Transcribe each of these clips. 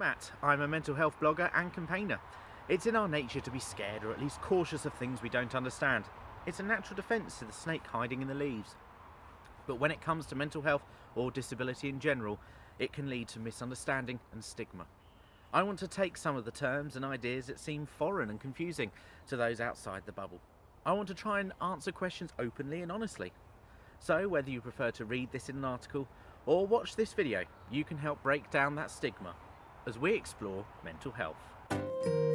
Matt. I'm a mental health blogger and campaigner. It's in our nature to be scared or at least cautious of things we don't understand. It's a natural defence to the snake hiding in the leaves. But when it comes to mental health or disability in general, it can lead to misunderstanding and stigma. I want to take some of the terms and ideas that seem foreign and confusing to those outside the bubble. I want to try and answer questions openly and honestly. So whether you prefer to read this in an article or watch this video, you can help break down that stigma as we explore mental health.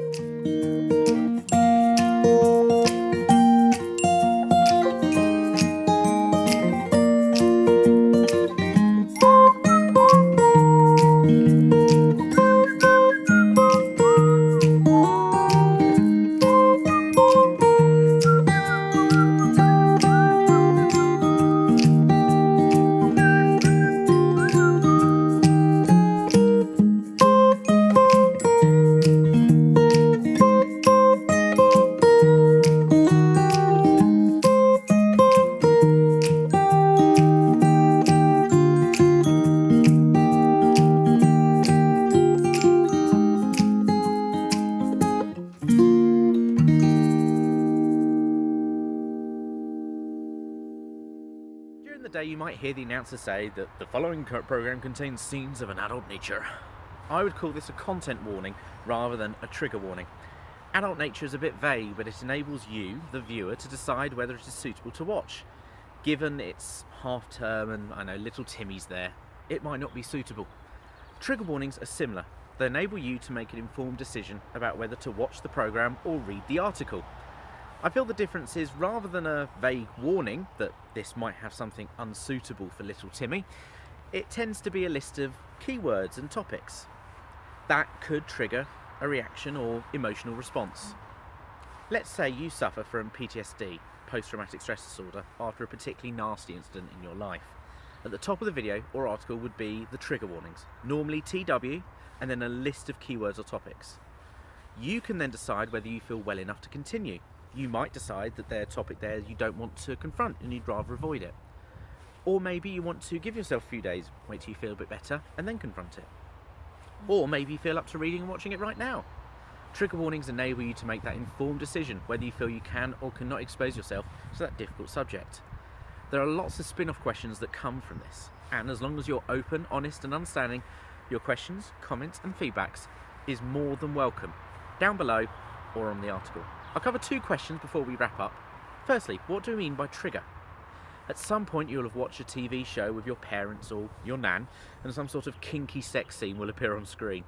You might hear the announcer say that the following program contains scenes of an adult nature. I would call this a content warning rather than a trigger warning. Adult nature is a bit vague, but it enables you, the viewer, to decide whether it is suitable to watch. Given it's half term and I know little Timmy's there, it might not be suitable. Trigger warnings are similar. They enable you to make an informed decision about whether to watch the program or read the article. I feel the difference is rather than a vague warning that this might have something unsuitable for little Timmy, it tends to be a list of keywords and topics. That could trigger a reaction or emotional response. Let's say you suffer from PTSD, post traumatic stress disorder, after a particularly nasty incident in your life. At the top of the video or article would be the trigger warnings, normally TW, and then a list of keywords or topics. You can then decide whether you feel well enough to continue. You might decide that a topic there you don't want to confront and you'd rather avoid it. Or maybe you want to give yourself a few days, wait till you feel a bit better, and then confront it. Or maybe you feel up to reading and watching it right now. Trigger warnings enable you to make that informed decision whether you feel you can or cannot expose yourself to that difficult subject. There are lots of spin off questions that come from this, and as long as you're open, honest, and understanding, your questions, comments, and feedbacks is more than welcome down below or on the article. I'll cover two questions before we wrap up. Firstly, what do we mean by trigger? At some point you'll have watched a TV show with your parents or your nan and some sort of kinky sex scene will appear on screen.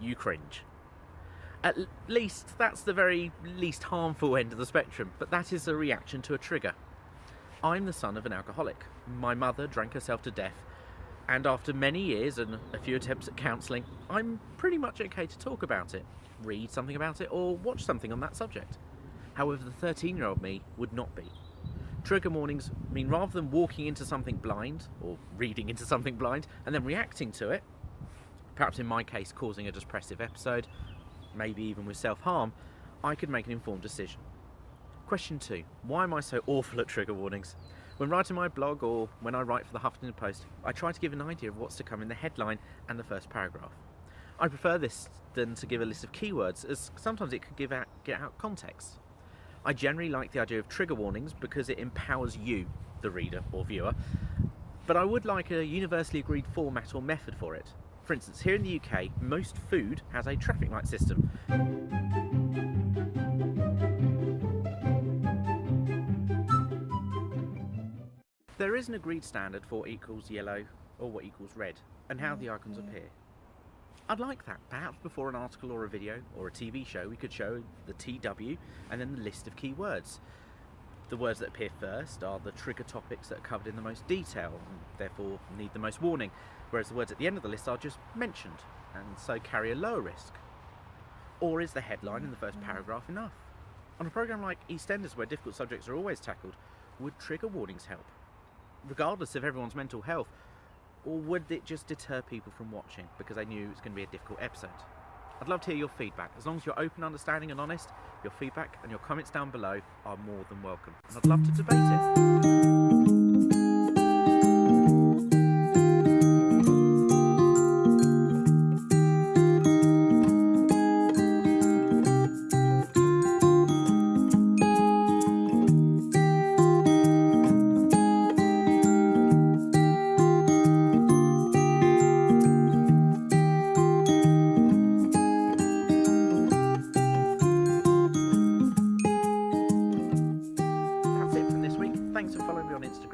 You cringe. At least that's the very least harmful end of the spectrum, but that is a reaction to a trigger. I'm the son of an alcoholic. My mother drank herself to death, and after many years and a few attempts at counselling, I'm pretty much okay to talk about it, read something about it, or watch something on that subject. However, the 13 year old me would not be. Trigger warnings mean rather than walking into something blind, or reading into something blind, and then reacting to it, perhaps in my case causing a depressive episode, maybe even with self harm, I could make an informed decision. Question two Why am I so awful at trigger warnings? When writing my blog or when I write for the Huffington Post, I try to give an idea of what's to come in the headline and the first paragraph. I prefer this than to give a list of keywords, as sometimes it could give out, get out context. I generally like the idea of trigger warnings because it empowers you, the reader or viewer, but I would like a universally agreed format or method for it. For instance, here in the UK, most food has a traffic light system. There is an agreed standard for what equals yellow or what equals red, and how the mm-hmm. icons appear. I'd like that. Perhaps before an article or a video or a TV show, we could show the TW and then the list of keywords. The words that appear first are the trigger topics that are covered in the most detail and therefore need the most warning, whereas the words at the end of the list are just mentioned and so carry a lower risk. Or is the headline in the first mm-hmm. paragraph enough? On a programme like EastEnders, where difficult subjects are always tackled, would trigger warnings help? Regardless of everyone's mental health, or would it just deter people from watching because they knew it was going to be a difficult episode? I'd love to hear your feedback. As long as you're open, understanding, and honest, your feedback and your comments down below are more than welcome. And I'd love to debate it.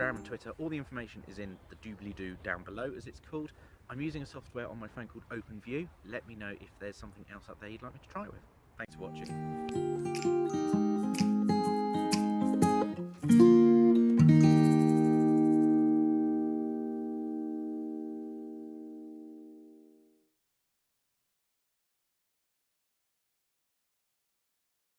Instagram and Twitter. All the information is in the doobly-doo down below, as it's called. I'm using a software on my phone called OpenView. Let me know if there's something else out there you'd like me to try with. Thanks for watching.